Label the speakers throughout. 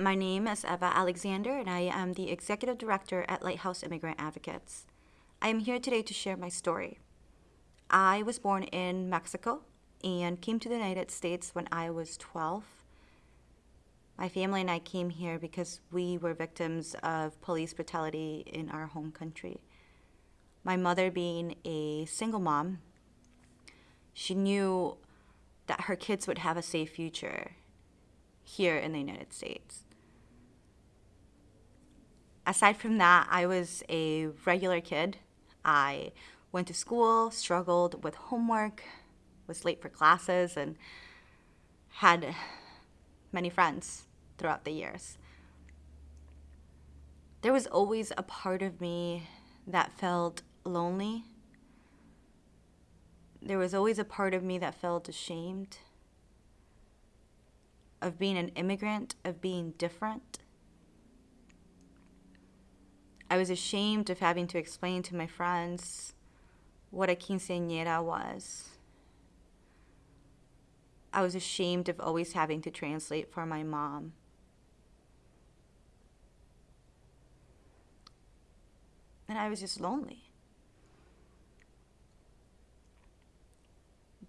Speaker 1: My name is Eva Alexander, and I am the Executive Director at Lighthouse Immigrant Advocates. I am here today to share my story. I was born in Mexico and came to the United States when I was 12. My family and I came here because we were victims of police brutality in our home country. My mother, being a single mom, she knew that her kids would have a safe future here in the United States. Aside from that, I was a regular kid. I went to school, struggled with homework, was late for classes, and had many friends throughout the years. There was always a part of me that felt lonely. There was always a part of me that felt ashamed of being an immigrant, of being different. I was ashamed of having to explain to my friends what a quinceañera was. I was ashamed of always having to translate for my mom. And I was just lonely.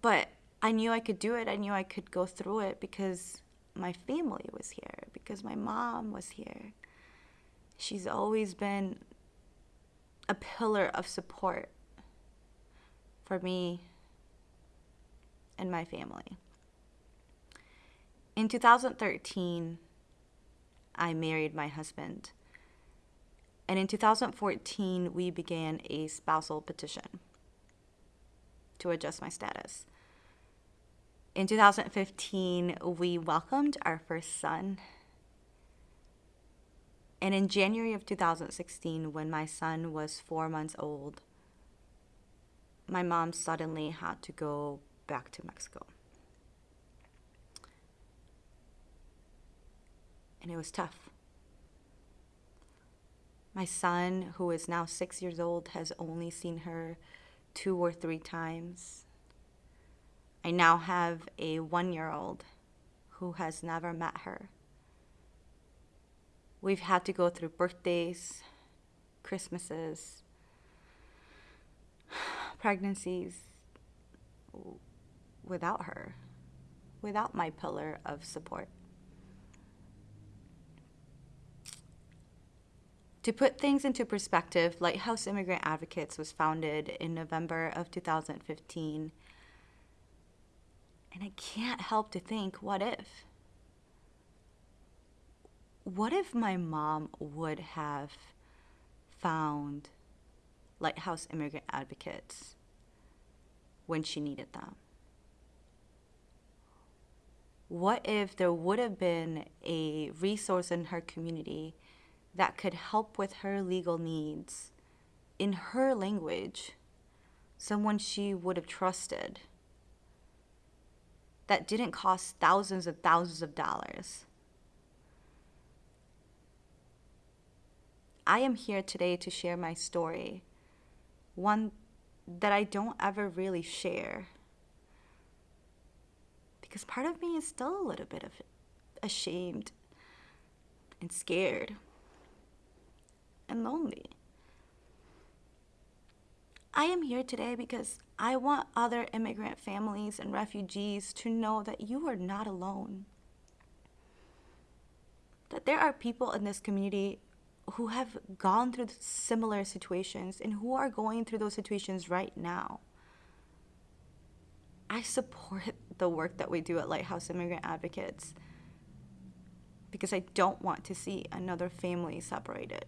Speaker 1: But I knew I could do it. I knew I could go through it because my family was here, because my mom was here. She's always been a pillar of support for me and my family. In 2013, I married my husband. And in 2014, we began a spousal petition to adjust my status. In 2015, we welcomed our first son. And in January of 2016, when my son was four months old, my mom suddenly had to go back to Mexico. And it was tough. My son, who is now six years old, has only seen her two or three times. I now have a one year old who has never met her. We've had to go through birthdays, Christmases, pregnancies without her, without my pillar of support. To put things into perspective, Lighthouse Immigrant Advocates was founded in November of 2015. And I can't help to think what if? What if my mom would have found Lighthouse Immigrant Advocates when she needed them? What if there would have been a resource in her community that could help with her legal needs in her language, someone she would have trusted, that didn't cost thousands and thousands of dollars. I am here today to share my story, one that I don't ever really share. Because part of me is still a little bit of ashamed and scared and lonely. I am here today because I want other immigrant families and refugees to know that you are not alone. That there are people in this community who have gone through similar situations and who are going through those situations right now. I support the work that we do at Lighthouse Immigrant Advocates because I don't want to see another family separated.